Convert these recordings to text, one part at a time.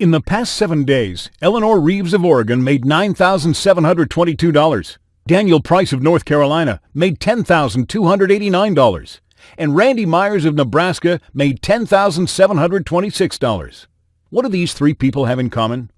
In the past seven days, Eleanor Reeves of Oregon made $9,722. Daniel Price of North Carolina made $10,289. And Randy Myers of Nebraska made $10,726. What do these three people have in common?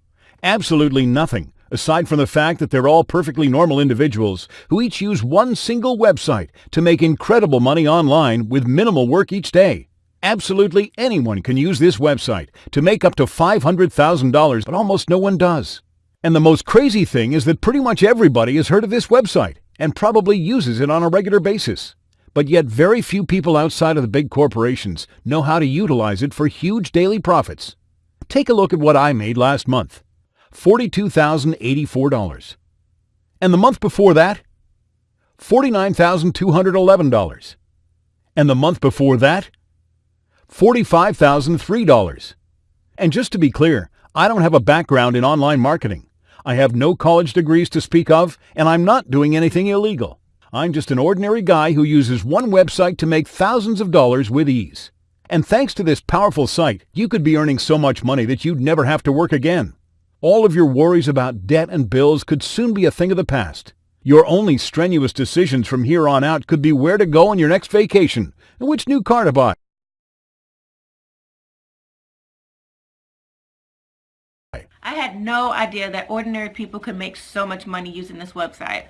Absolutely nothing, aside from the fact that they're all perfectly normal individuals who each use one single website to make incredible money online with minimal work each day. Absolutely anyone can use this website to make up to $500,000, but almost no one does. And the most crazy thing is that pretty much everybody has heard of this website and probably uses it on a regular basis. But yet very few people outside of the big corporations know how to utilize it for huge daily profits. Take a look at what I made last month. $42,084. And the month before that, $49,211. And the month before that, $45,003. And just to be clear, I don't have a background in online marketing. I have no college degrees to speak of, and I'm not doing anything illegal. I'm just an ordinary guy who uses one website to make thousands of dollars with ease. And thanks to this powerful site, you could be earning so much money that you'd never have to work again. All of your worries about debt and bills could soon be a thing of the past. Your only strenuous decisions from here on out could be where to go on your next vacation and which new car to buy. I had no idea that ordinary people could make so much money using this website.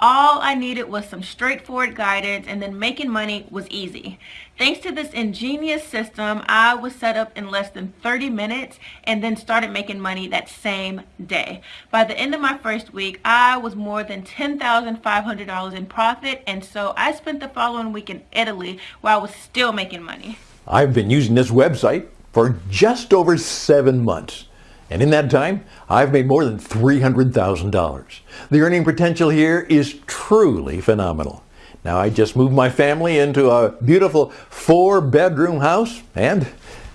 All I needed was some straightforward guidance and then making money was easy. Thanks to this ingenious system, I was set up in less than 30 minutes and then started making money that same day. By the end of my first week, I was more than $10,500 in profit and so I spent the following week in Italy where I was still making money. I've been using this website for just over seven months. And in that time, I've made more than $300,000. The earning potential here is truly phenomenal. Now I just moved my family into a beautiful four bedroom house and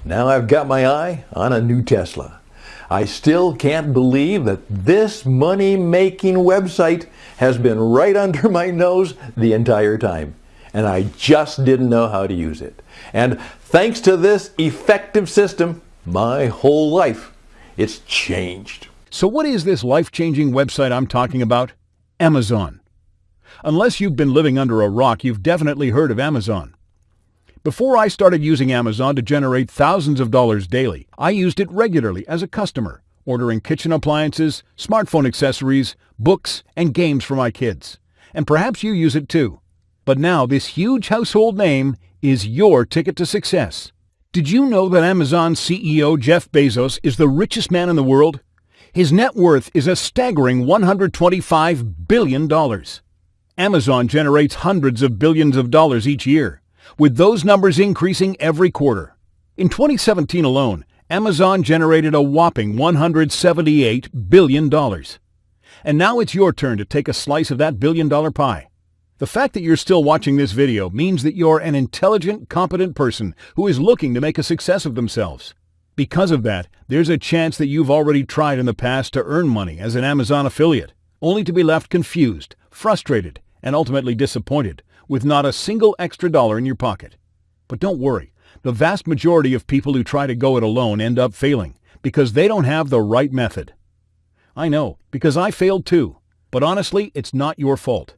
now I've got my eye on a new Tesla. I still can't believe that this money making website has been right under my nose the entire time and I just didn't know how to use it. And thanks to this effective system, my whole life it's changed. So what is this life-changing website I'm talking about? Amazon. Unless you've been living under a rock, you've definitely heard of Amazon. Before I started using Amazon to generate thousands of dollars daily, I used it regularly as a customer, ordering kitchen appliances, smartphone accessories, books, and games for my kids. And perhaps you use it too. But now this huge household name is your ticket to success. Did you know that Amazon CEO Jeff Bezos is the richest man in the world? His net worth is a staggering $125 billion. Amazon generates hundreds of billions of dollars each year, with those numbers increasing every quarter. In 2017 alone, Amazon generated a whopping $178 billion. And now it's your turn to take a slice of that billion dollar pie. The fact that you're still watching this video means that you're an intelligent, competent person who is looking to make a success of themselves. Because of that, there's a chance that you've already tried in the past to earn money as an Amazon affiliate, only to be left confused, frustrated, and ultimately disappointed with not a single extra dollar in your pocket. But don't worry, the vast majority of people who try to go it alone end up failing because they don't have the right method. I know, because I failed too. But honestly, it's not your fault.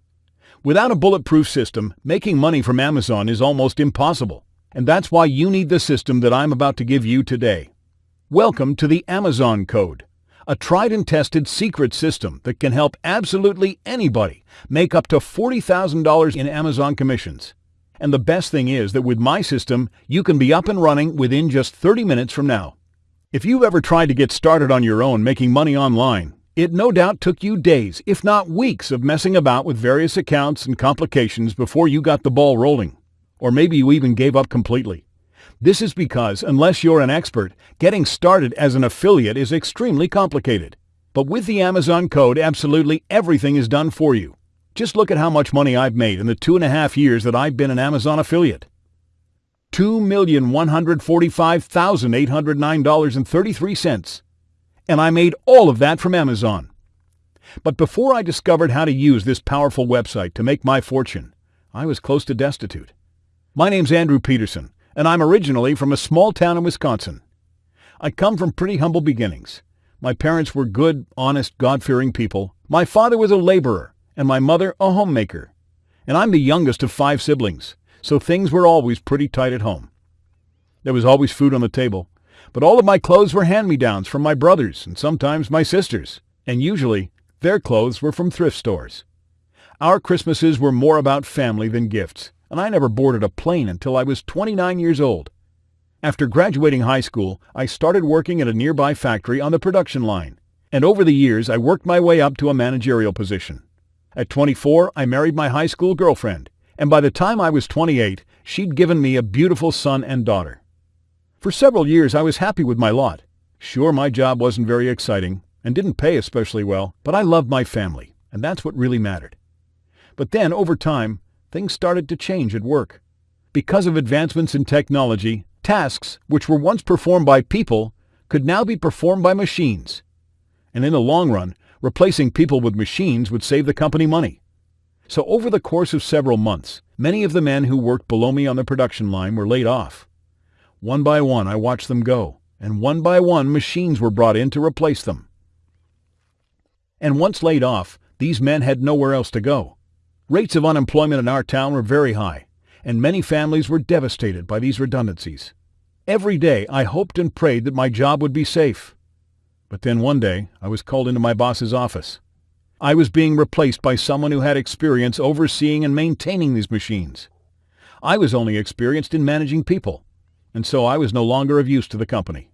Without a bulletproof system, making money from Amazon is almost impossible. And that's why you need the system that I'm about to give you today. Welcome to the Amazon Code, a tried and tested secret system that can help absolutely anybody make up to $40,000 in Amazon commissions. And the best thing is that with my system, you can be up and running within just 30 minutes from now. If you've ever tried to get started on your own making money online, it no doubt took you days, if not weeks, of messing about with various accounts and complications before you got the ball rolling. Or maybe you even gave up completely. This is because, unless you're an expert, getting started as an affiliate is extremely complicated. But with the Amazon code, absolutely everything is done for you. Just look at how much money I've made in the two and a half years that I've been an Amazon affiliate. $2,145,809.33 and I made all of that from Amazon. But before I discovered how to use this powerful website to make my fortune, I was close to destitute. My name's Andrew Peterson, and I'm originally from a small town in Wisconsin. I come from pretty humble beginnings. My parents were good, honest, God-fearing people. My father was a laborer, and my mother a homemaker. And I'm the youngest of five siblings, so things were always pretty tight at home. There was always food on the table, but all of my clothes were hand-me-downs from my brothers and sometimes my sisters, and usually their clothes were from thrift stores. Our Christmases were more about family than gifts, and I never boarded a plane until I was 29 years old. After graduating high school, I started working at a nearby factory on the production line, and over the years I worked my way up to a managerial position. At 24, I married my high school girlfriend, and by the time I was 28, she'd given me a beautiful son and daughter. For several years I was happy with my lot. Sure, my job wasn't very exciting and didn't pay especially well, but I loved my family, and that's what really mattered. But then, over time, things started to change at work. Because of advancements in technology, Tasks which were once performed by people could now be performed by machines. And in the long run, replacing people with machines would save the company money. So over the course of several months, many of the men who worked below me on the production line were laid off. One by one, I watched them go, and one by one, machines were brought in to replace them. And once laid off, these men had nowhere else to go. Rates of unemployment in our town were very high, and many families were devastated by these redundancies. Every day I hoped and prayed that my job would be safe. But then one day I was called into my boss's office. I was being replaced by someone who had experience overseeing and maintaining these machines. I was only experienced in managing people, and so I was no longer of use to the company.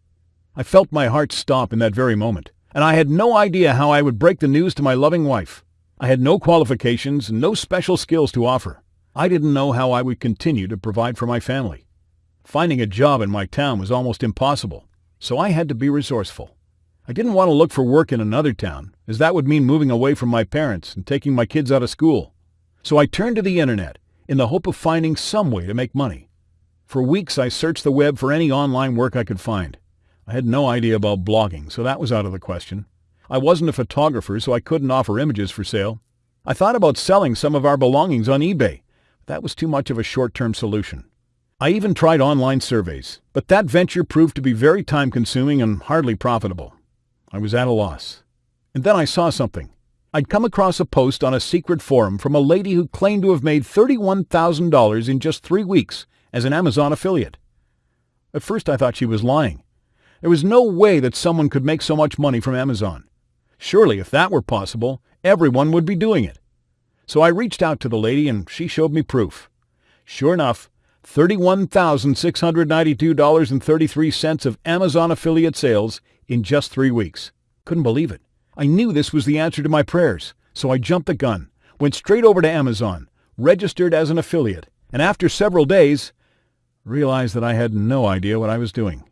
I felt my heart stop in that very moment, and I had no idea how I would break the news to my loving wife. I had no qualifications and no special skills to offer. I didn't know how I would continue to provide for my family. Finding a job in my town was almost impossible, so I had to be resourceful. I didn't want to look for work in another town, as that would mean moving away from my parents and taking my kids out of school. So I turned to the internet in the hope of finding some way to make money. For weeks I searched the web for any online work I could find. I had no idea about blogging, so that was out of the question. I wasn't a photographer, so I couldn't offer images for sale. I thought about selling some of our belongings on eBay, that was too much of a short-term solution. I even tried online surveys, but that venture proved to be very time-consuming and hardly profitable. I was at a loss. And then I saw something. I'd come across a post on a secret forum from a lady who claimed to have made $31,000 in just three weeks as an Amazon affiliate. At first I thought she was lying. There was no way that someone could make so much money from Amazon. Surely, if that were possible, everyone would be doing it. So I reached out to the lady and she showed me proof. Sure enough, $31,692.33 of Amazon affiliate sales in just three weeks. Couldn't believe it. I knew this was the answer to my prayers, so I jumped the gun, went straight over to Amazon, registered as an affiliate, and after several days, realized that I had no idea what I was doing.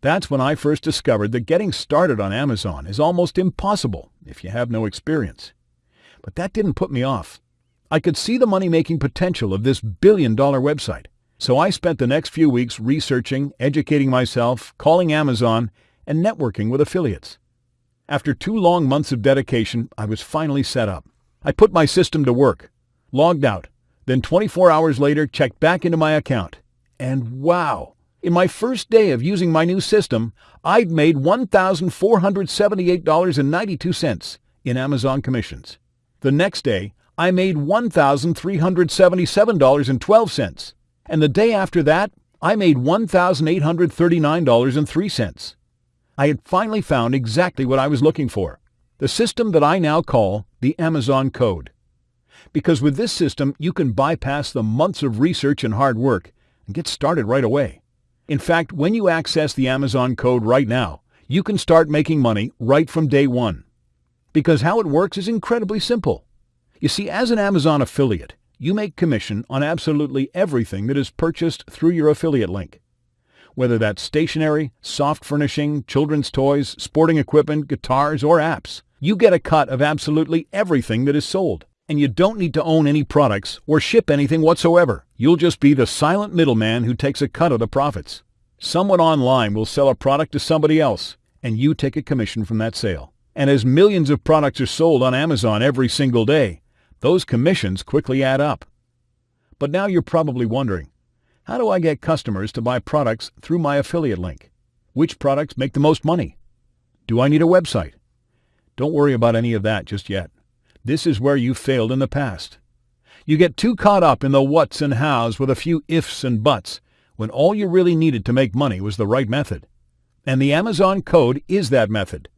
That's when I first discovered that getting started on Amazon is almost impossible if you have no experience. But that didn't put me off. I could see the money-making potential of this billion-dollar website. So I spent the next few weeks researching, educating myself, calling Amazon, and networking with affiliates. After two long months of dedication, I was finally set up. I put my system to work, logged out, then 24 hours later checked back into my account. And wow! In my first day of using my new system, I'd made $1,478.92 in Amazon commissions. The next day, I made $1,377.12. And the day after that, I made $1,839.03. I had finally found exactly what I was looking for, the system that I now call the Amazon Code. Because with this system, you can bypass the months of research and hard work and get started right away. In fact, when you access the Amazon Code right now, you can start making money right from day one because how it works is incredibly simple. You see, as an Amazon affiliate, you make commission on absolutely everything that is purchased through your affiliate link. Whether that's stationery, soft furnishing, children's toys, sporting equipment, guitars, or apps, you get a cut of absolutely everything that is sold. And you don't need to own any products or ship anything whatsoever. You'll just be the silent middleman who takes a cut of the profits. Someone online will sell a product to somebody else, and you take a commission from that sale. And as millions of products are sold on Amazon every single day, those commissions quickly add up. But now you're probably wondering, how do I get customers to buy products through my affiliate link? Which products make the most money? Do I need a website? Don't worry about any of that just yet. This is where you failed in the past. You get too caught up in the whats and hows with a few ifs and buts when all you really needed to make money was the right method. And the Amazon code is that method.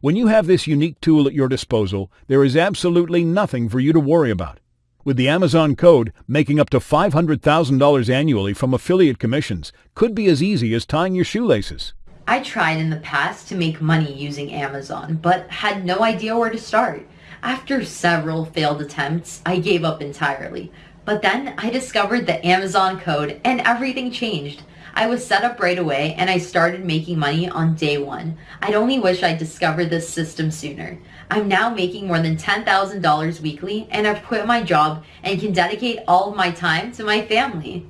When you have this unique tool at your disposal, there is absolutely nothing for you to worry about. With the Amazon code, making up to $500,000 annually from affiliate commissions could be as easy as tying your shoelaces. I tried in the past to make money using Amazon, but had no idea where to start. After several failed attempts, I gave up entirely. But then I discovered the Amazon code and everything changed. I was set up right away and I started making money on day one. I'd only wish I'd discovered this system sooner. I'm now making more than $10,000 weekly and I've quit my job and can dedicate all of my time to my family.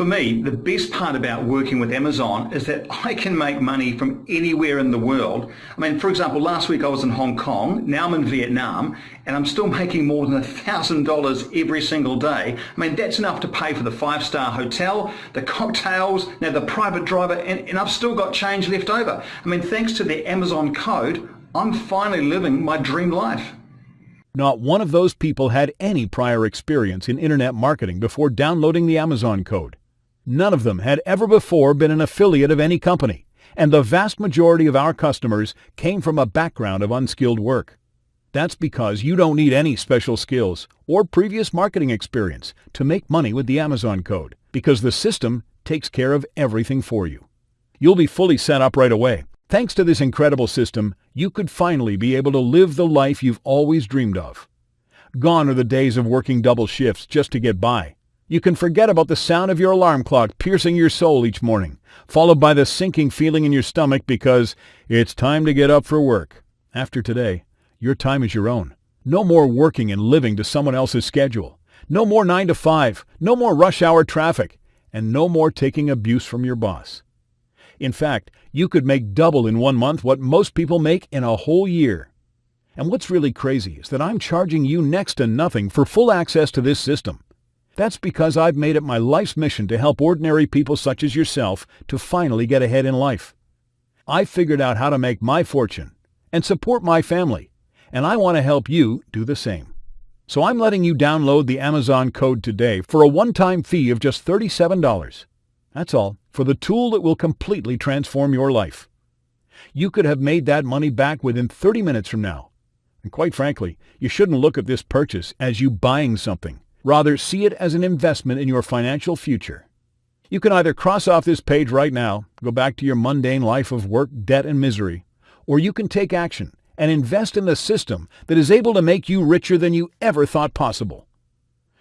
For me, the best part about working with Amazon is that I can make money from anywhere in the world. I mean, for example, last week I was in Hong Kong, now I'm in Vietnam, and I'm still making more than $1,000 every single day. I mean, that's enough to pay for the five-star hotel, the cocktails, now the private driver, and, and I've still got change left over. I mean, thanks to the Amazon code, I'm finally living my dream life. Not one of those people had any prior experience in internet marketing before downloading the Amazon code. None of them had ever before been an affiliate of any company, and the vast majority of our customers came from a background of unskilled work. That's because you don't need any special skills or previous marketing experience to make money with the Amazon code, because the system takes care of everything for you. You'll be fully set up right away. Thanks to this incredible system, you could finally be able to live the life you've always dreamed of. Gone are the days of working double shifts just to get by. You can forget about the sound of your alarm clock piercing your soul each morning, followed by the sinking feeling in your stomach because it's time to get up for work. After today, your time is your own. No more working and living to someone else's schedule. No more 9 to 5. No more rush hour traffic. And no more taking abuse from your boss. In fact, you could make double in one month what most people make in a whole year. And what's really crazy is that I'm charging you next to nothing for full access to this system. That's because I've made it my life's mission to help ordinary people such as yourself to finally get ahead in life. I figured out how to make my fortune and support my family, and I want to help you do the same. So I'm letting you download the Amazon code today for a one-time fee of just $37. That's all for the tool that will completely transform your life. You could have made that money back within 30 minutes from now. And quite frankly, you shouldn't look at this purchase as you buying something. Rather, see it as an investment in your financial future. You can either cross off this page right now, go back to your mundane life of work, debt, and misery, or you can take action and invest in the system that is able to make you richer than you ever thought possible.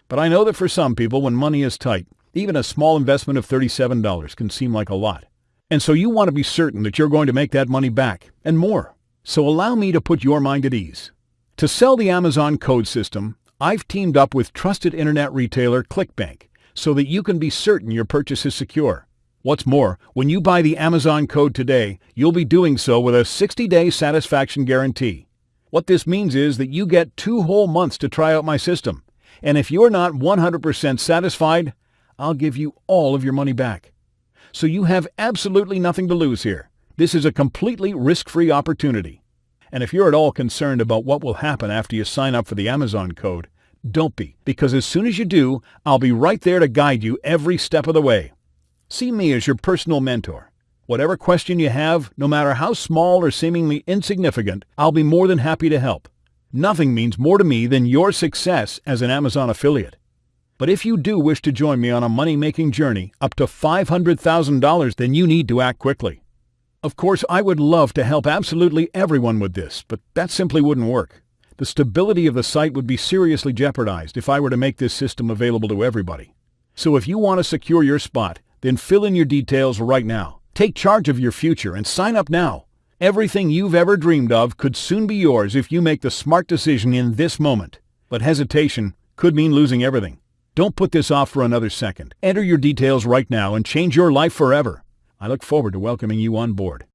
But I know that for some people, when money is tight, even a small investment of $37 can seem like a lot. And so you want to be certain that you're going to make that money back, and more. So allow me to put your mind at ease. To sell the Amazon code system, I've teamed up with trusted internet retailer ClickBank so that you can be certain your purchase is secure. What's more, when you buy the Amazon code today, you'll be doing so with a 60-day satisfaction guarantee. What this means is that you get two whole months to try out my system. And if you're not 100% satisfied, I'll give you all of your money back. So you have absolutely nothing to lose here. This is a completely risk-free opportunity. And if you're at all concerned about what will happen after you sign up for the Amazon code, don't be, because as soon as you do, I'll be right there to guide you every step of the way. See me as your personal mentor. Whatever question you have, no matter how small or seemingly insignificant, I'll be more than happy to help. Nothing means more to me than your success as an Amazon affiliate. But if you do wish to join me on a money-making journey up to $500,000, then you need to act quickly. Of course, I would love to help absolutely everyone with this, but that simply wouldn't work. The stability of the site would be seriously jeopardized if I were to make this system available to everybody. So if you want to secure your spot, then fill in your details right now. Take charge of your future and sign up now. Everything you've ever dreamed of could soon be yours if you make the smart decision in this moment. But hesitation could mean losing everything. Don't put this off for another second. Enter your details right now and change your life forever. I look forward to welcoming you on board.